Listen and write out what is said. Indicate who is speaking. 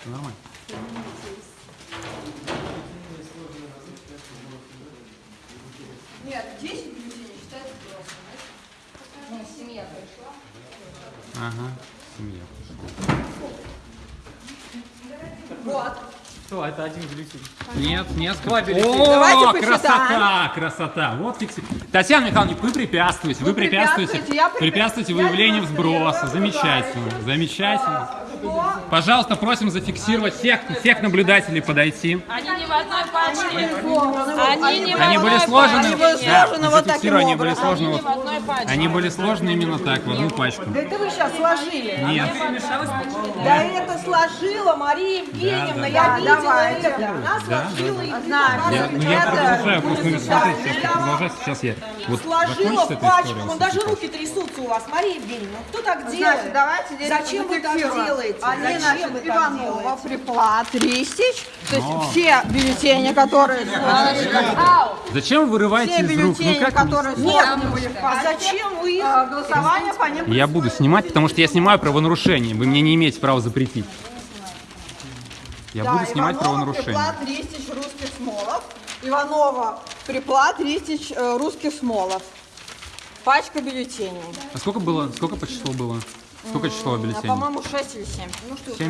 Speaker 1: Всё нормально.
Speaker 2: Нет, 10 бюллетеней считается просто. Ну, семья пришла.
Speaker 1: Ага, семья.
Speaker 2: Вот.
Speaker 3: Что, это один бюллетень?
Speaker 1: Нет, нет.
Speaker 3: Два бюллетеня.
Speaker 1: О,
Speaker 2: Давайте
Speaker 1: красота, красота. Вот фикси. Татьяна Михайловна, вы препятствуете, вы
Speaker 2: Вы
Speaker 1: препятствуете,
Speaker 2: препятствуете,
Speaker 1: препятствуете выявлению сброса. Замечательно, замечательно.
Speaker 2: Что?
Speaker 1: Пожалуйста, просим зафиксировать всех, всех наблюдателей подойти.
Speaker 4: Они не в одной пачке.
Speaker 2: Сложены.
Speaker 4: Они не в
Speaker 1: Они были сложены,
Speaker 2: Они были
Speaker 4: пачке.
Speaker 1: да,
Speaker 2: сложены вот таким
Speaker 1: они были сложены,
Speaker 4: Они
Speaker 1: вот- они были сложены именно так, в одну пачку.
Speaker 2: Да это вы сейчас сложили.
Speaker 1: Нет.
Speaker 2: Да это сложила Мария Евгеньевна,
Speaker 1: Да, да,
Speaker 2: я
Speaker 5: да.
Speaker 2: видела
Speaker 5: Давайте.
Speaker 2: это. Она сложила и
Speaker 5: Знаешь,
Speaker 1: Я, ну, я продолжаю, просто ну, смотрите, сейчас продолжаю, сейчас я вот
Speaker 2: Сложила пачку, вон даже руки трясутся у вас, Мария Евгеньевна. ну Кто так делает?
Speaker 5: Значит, давайте
Speaker 2: Зачем вы так
Speaker 5: зафиксируем.
Speaker 2: Делаете?
Speaker 5: Они,
Speaker 2: Зачем
Speaker 5: значит, Иванова? Приплат, Ристич. То есть
Speaker 1: Но.
Speaker 5: все бюллетени, которые
Speaker 1: Зачем вы вырываете
Speaker 5: все
Speaker 1: из рук? Ну
Speaker 5: бюллетени,
Speaker 1: вы-
Speaker 5: которые
Speaker 2: Нет,
Speaker 5: сложены были в
Speaker 2: а зачем вы их?
Speaker 5: э, голосование по ним
Speaker 1: Я буду снимать, потому что я снимаю правонарушение. Вы мне не имеете права запретить. Я
Speaker 5: Да,
Speaker 1: буду снимать
Speaker 5: Иванова,
Speaker 1: правонарушение.
Speaker 5: Приплат, Ристич, Русских Смолов. Иванова, Приплат, Ристич, э, Русских Смолов. Пачка бюллетеней.
Speaker 1: А сколько было? Сколько по числу было? Сколько число
Speaker 5: А,
Speaker 1: бюллетеней?
Speaker 5: По-моему, 6 или 7.